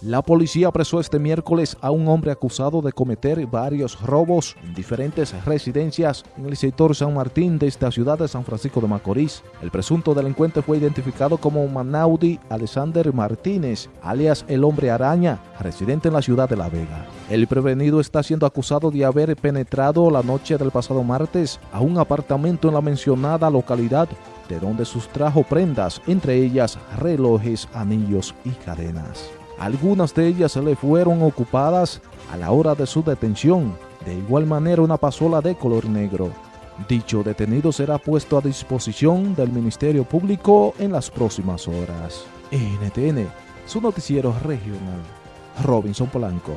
La policía apresó este miércoles a un hombre acusado de cometer varios robos en diferentes residencias en el sector San Martín de esta ciudad de San Francisco de Macorís. El presunto delincuente fue identificado como Manaudi Alexander Martínez, alias el hombre araña, residente en la ciudad de La Vega. El prevenido está siendo acusado de haber penetrado la noche del pasado martes a un apartamento en la mencionada localidad de donde sustrajo prendas, entre ellas relojes, anillos y cadenas. Algunas de ellas le fueron ocupadas a la hora de su detención, de igual manera una pasola de color negro. Dicho detenido será puesto a disposición del Ministerio Público en las próximas horas. NTN, su noticiero regional. Robinson Polanco.